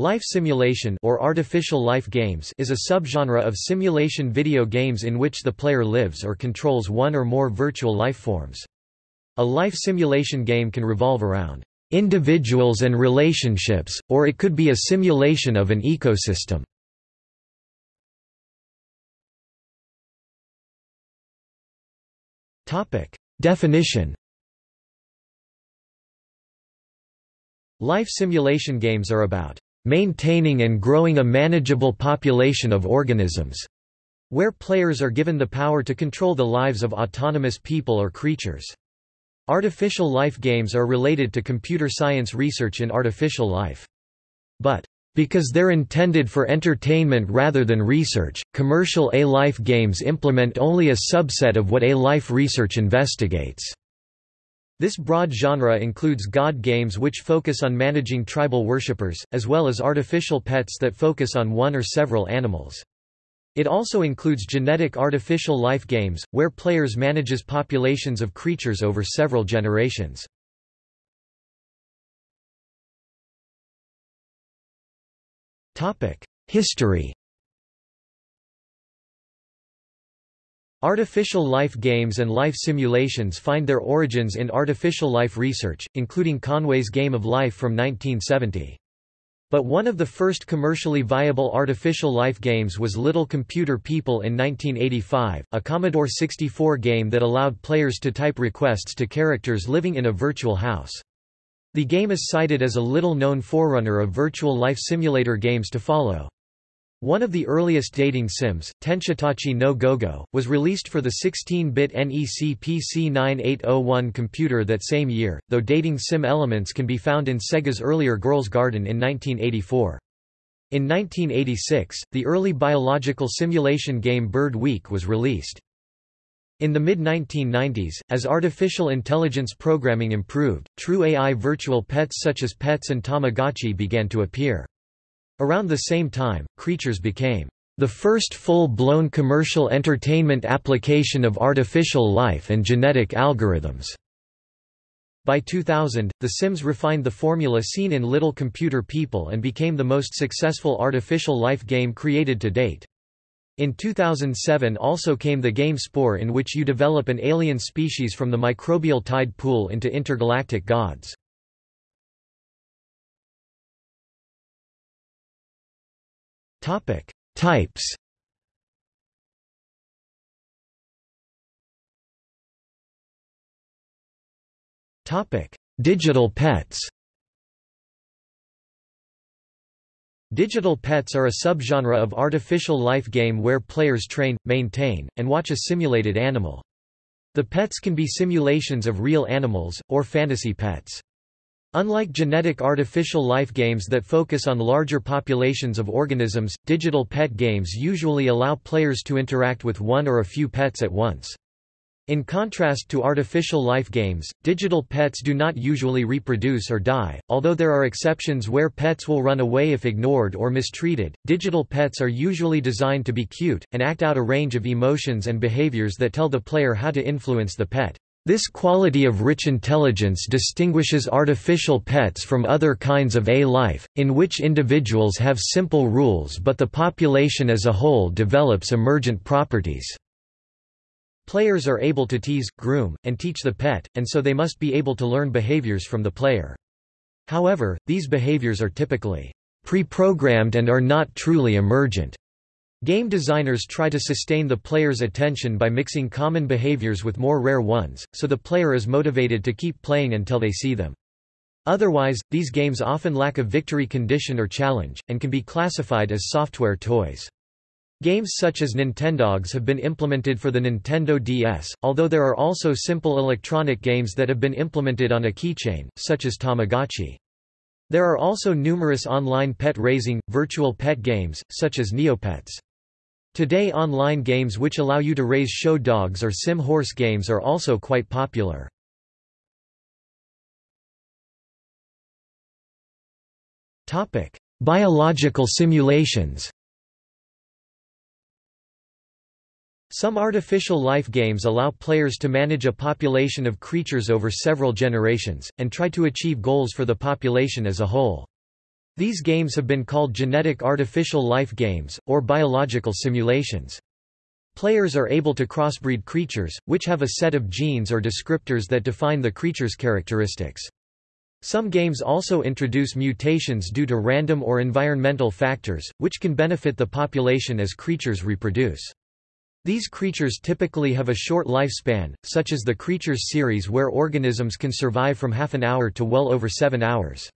Life simulation or artificial life games is a subgenre of simulation video games in which the player lives or controls one or more virtual life forms. A life simulation game can revolve around individuals and relationships, or it could be a simulation of an ecosystem. Definition Life simulation games are about maintaining and growing a manageable population of organisms, where players are given the power to control the lives of autonomous people or creatures. Artificial life games are related to computer science research in artificial life. But, because they're intended for entertainment rather than research, commercial A-life games implement only a subset of what A-life research investigates. This broad genre includes god games which focus on managing tribal worshippers, as well as artificial pets that focus on one or several animals. It also includes genetic artificial life games, where players manages populations of creatures over several generations. History Artificial life games and life simulations find their origins in artificial life research, including Conway's Game of Life from 1970. But one of the first commercially viable artificial life games was Little Computer People in 1985, a Commodore 64 game that allowed players to type requests to characters living in a virtual house. The game is cited as a little-known forerunner of virtual life simulator games to follow. One of the earliest dating sims, Tenshitachi no Gogo, was released for the 16-bit NEC PC9801 computer that same year, though dating sim elements can be found in Sega's earlier Girls' Garden in 1984. In 1986, the early biological simulation game Bird Week was released. In the mid-1990s, as artificial intelligence programming improved, true AI virtual pets such as Petz and Tamagotchi began to appear. Around the same time, Creatures became the first full-blown commercial entertainment application of artificial life and genetic algorithms. By 2000, The Sims refined the formula seen in Little Computer People and became the most successful artificial life game created to date. In 2007 also came the game Spore in which you develop an alien species from the microbial tide pool into intergalactic gods. Topic: Types. Topic: Digital pets. Digital pets are a subgenre of artificial life game where players train, maintain, and watch a simulated animal. The pets can be simulations of real animals, or fantasy pets. Unlike genetic artificial life games that focus on larger populations of organisms, digital pet games usually allow players to interact with one or a few pets at once. In contrast to artificial life games, digital pets do not usually reproduce or die, although there are exceptions where pets will run away if ignored or mistreated. Digital pets are usually designed to be cute, and act out a range of emotions and behaviors that tell the player how to influence the pet. This quality of rich intelligence distinguishes artificial pets from other kinds of A-life, in which individuals have simple rules but the population as a whole develops emergent properties. Players are able to tease, groom, and teach the pet, and so they must be able to learn behaviors from the player. However, these behaviors are typically pre-programmed and are not truly emergent. Game designers try to sustain the player's attention by mixing common behaviors with more rare ones, so the player is motivated to keep playing until they see them. Otherwise, these games often lack a victory condition or challenge, and can be classified as software toys. Games such as Nintendogs have been implemented for the Nintendo DS, although there are also simple electronic games that have been implemented on a keychain, such as Tamagotchi. There are also numerous online pet raising, virtual pet games, such as Neopets. Today online games which allow you to raise show dogs or sim horse games are also quite popular. Biological simulations Some artificial life games allow players to manage a population of creatures over several generations, and try to achieve goals for the population as a whole. These games have been called genetic artificial life games, or biological simulations. Players are able to crossbreed creatures, which have a set of genes or descriptors that define the creature's characteristics. Some games also introduce mutations due to random or environmental factors, which can benefit the population as creatures reproduce. These creatures typically have a short lifespan, such as the Creatures series where organisms can survive from half an hour to well over seven hours.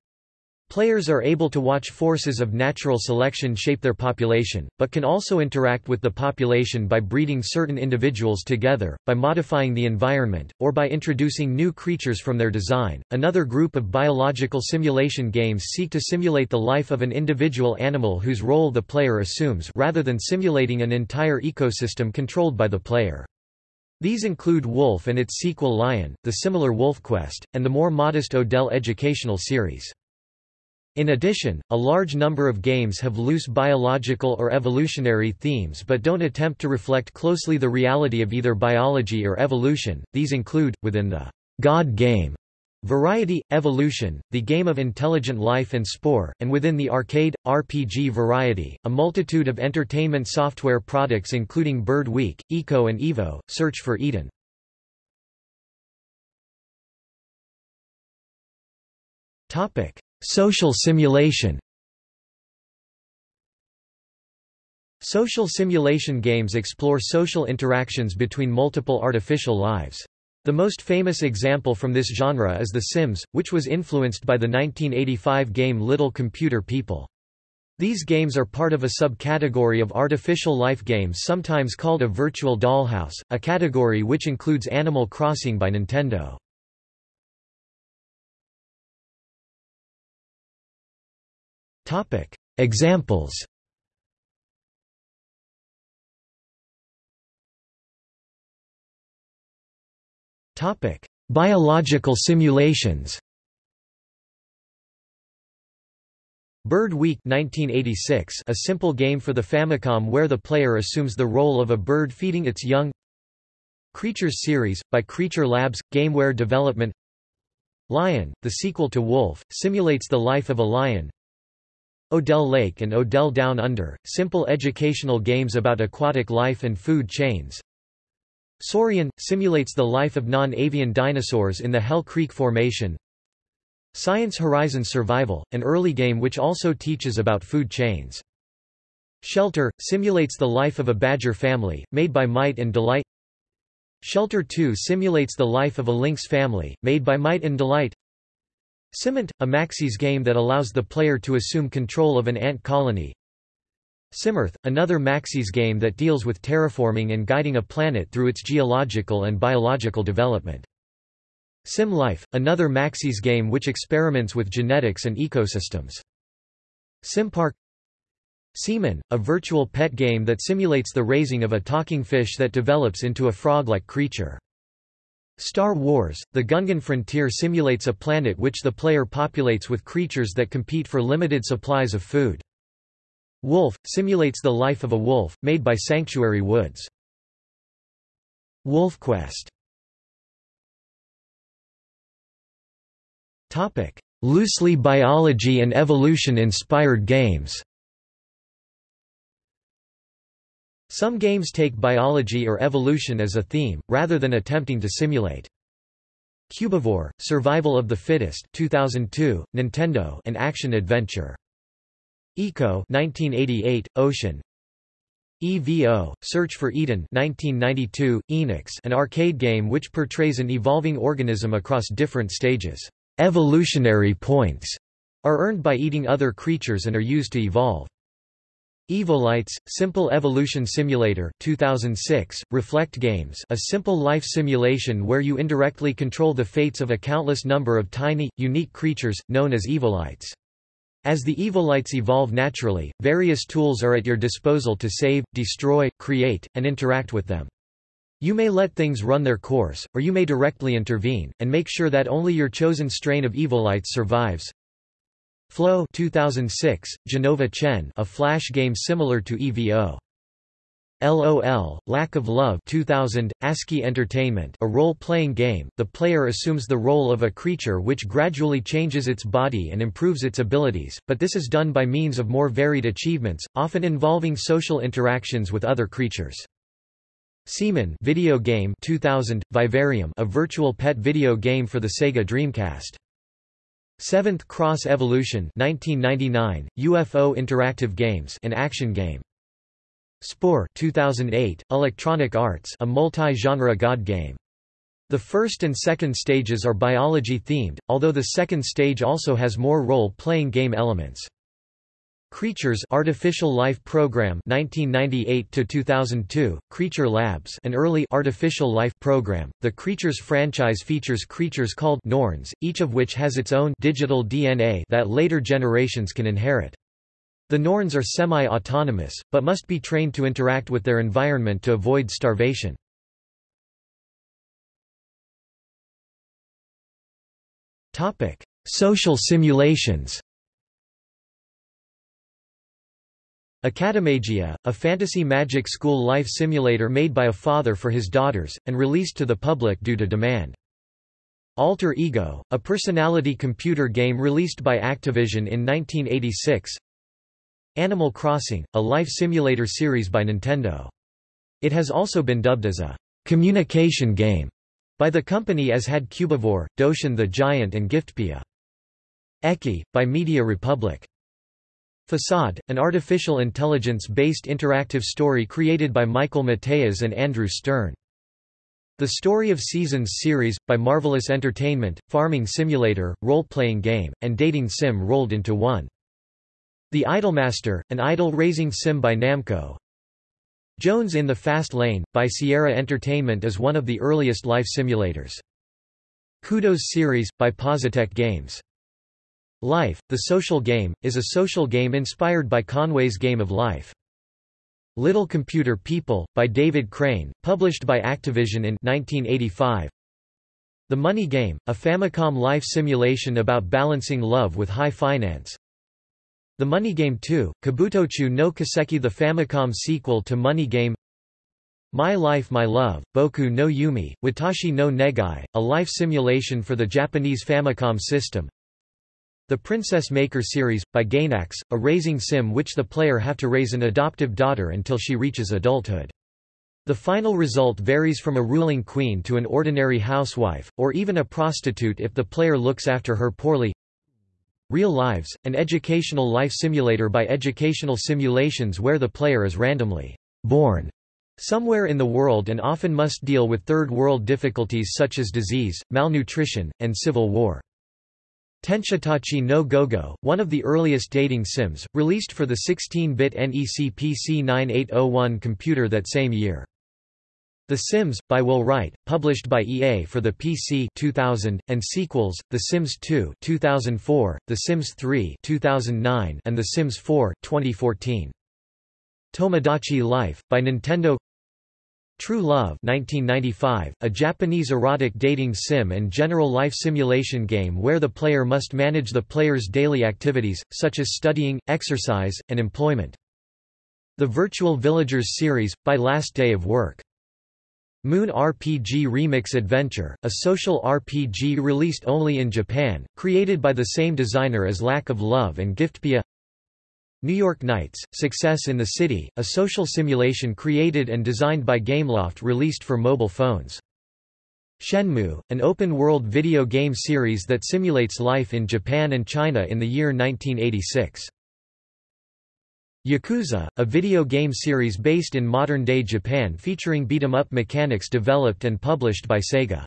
Players are able to watch forces of natural selection shape their population, but can also interact with the population by breeding certain individuals together, by modifying the environment, or by introducing new creatures from their design. Another group of biological simulation games seek to simulate the life of an individual animal whose role the player assumes rather than simulating an entire ecosystem controlled by the player. These include Wolf and its sequel Lion, the similar WolfQuest, and the more modest Odell educational series. In addition, a large number of games have loose biological or evolutionary themes but don't attempt to reflect closely the reality of either biology or evolution. These include, within the God game variety, Evolution, the game of intelligent life and Spore, and within the arcade, RPG variety, a multitude of entertainment software products including Bird Week, Eco and Evo, Search for Eden. Topic. Social simulation Social simulation games explore social interactions between multiple artificial lives. The most famous example from this genre is The Sims, which was influenced by the 1985 game Little Computer People. These games are part of a subcategory of artificial life games sometimes called a virtual dollhouse, a category which includes Animal Crossing by Nintendo. Topic: Examples. Topic: Biological simulations. Bird Week 1986, a simple game for the Famicom where the player assumes the role of a bird feeding its young. Creatures series by Creature Labs Gameware Development. Lion, the sequel to Wolf, simulates the life of a lion. Odell Lake and Odell Down Under, simple educational games about aquatic life and food chains. Saurian, simulates the life of non-avian dinosaurs in the Hell Creek Formation. Science Horizon Survival, an early game which also teaches about food chains. Shelter, simulates the life of a badger family, made by Might and Delight. Shelter 2 simulates the life of a lynx family, made by Might and Delight. Simant, a Maxis game that allows the player to assume control of an ant colony. Simearth, another Maxis game that deals with terraforming and guiding a planet through its geological and biological development. Sim Life, another Maxis game which experiments with genetics and ecosystems. Simpark Seaman, a virtual pet game that simulates the raising of a talking fish that develops into a frog-like creature. Star Wars, the Gungan frontier simulates a planet which the player populates with creatures that compete for limited supplies of food. Wolf, simulates the life of a wolf, made by Sanctuary Woods. Wolf WolfQuest Loosely biology and evolution-inspired games Some games take biology or evolution as a theme, rather than attempting to simulate. Cubivore, Survival of the Fittest 2002, Nintendo an action-adventure. Eco 1988, Ocean EVO, Search for Eden 1992, Enix an arcade game which portrays an evolving organism across different stages. Evolutionary points are earned by eating other creatures and are used to evolve. Evolites, Simple Evolution Simulator 2006, Reflect Games a simple life simulation where you indirectly control the fates of a countless number of tiny, unique creatures, known as Evolites. As the Evolites evolve naturally, various tools are at your disposal to save, destroy, create, and interact with them. You may let things run their course, or you may directly intervene, and make sure that only your chosen strain of Evolites survives. Flow 2006, Jenova Chen a flash game similar to EVO. LOL, Lack of Love 2000, ASCII Entertainment a role-playing game, the player assumes the role of a creature which gradually changes its body and improves its abilities, but this is done by means of more varied achievements, often involving social interactions with other creatures. Seaman video game 2000, Vivarium a virtual pet video game for the Sega Dreamcast. Seventh Cross Evolution 1999, UFO Interactive Games an action game. Spore 2008, Electronic Arts a multi-genre god game. The first and second stages are biology-themed, although the second stage also has more role-playing game elements. Creatures Artificial Life Program 1998 to 2002 Creature Labs an early artificial life program. The Creatures franchise features creatures called Norns each of which has its own digital DNA that later generations can inherit. The Norns are semi-autonomous, but must be trained to interact with their environment to avoid starvation. Topic Social simulations Academagia, a fantasy magic school life simulator made by a father for his daughters, and released to the public due to demand. Alter Ego, a personality computer game released by Activision in 1986 Animal Crossing, a life simulator series by Nintendo. It has also been dubbed as a communication game by the company as had Cubivore, Doshin the Giant and Giftpia. Eki, by Media Republic. Facade, an artificial intelligence-based interactive story created by Michael Mateas and Andrew Stern. The Story of Seasons series, by Marvelous Entertainment, farming simulator, role-playing game, and dating sim rolled into one. The Idolmaster, an idol-raising sim by Namco. Jones in the Fast Lane, by Sierra Entertainment is one of the earliest life simulators. Kudos series, by Positech Games. Life, the Social Game, is a social game inspired by Conway's Game of Life. Little Computer People, by David Crane, published by Activision in 1985. The Money Game, a Famicom life simulation about balancing love with high finance. The Money Game 2, Kabutocho no Kiseki the Famicom sequel to Money Game My Life My Love, Boku no Yume, Watashi no Negai, a life simulation for the Japanese Famicom system The Princess Maker series, by Gainax, a raising sim which the player have to raise an adoptive daughter until she reaches adulthood. The final result varies from a ruling queen to an ordinary housewife, or even a prostitute if the player looks after her poorly Real Lives, an educational life simulator by Educational Simulations where the player is randomly born somewhere in the world and often must deal with third world difficulties such as disease, malnutrition, and civil war. Tenshitachi no Gogo, one of the earliest dating sims, released for the 16-bit NEC PC 9801 computer that same year. The Sims, by Will Wright, published by EA for the PC 2000, and sequels, The Sims 2 2004, The Sims 3 2009, and The Sims 4 2014. Tomodachi Life, by Nintendo True Love 1995, a Japanese erotic dating sim and general life simulation game where the player must manage the player's daily activities, such as studying, exercise, and employment. The Virtual Villagers series, by Last Day of Work. Moon RPG Remix Adventure, a social RPG released only in Japan, created by the same designer as Lack of Love and Giftpia New York Nights, Success in the City, a social simulation created and designed by Gameloft released for mobile phones. Shenmue, an open-world video game series that simulates life in Japan and China in the year 1986. Yakuza, a video game series based in modern-day Japan featuring beat-em-up mechanics developed and published by Sega.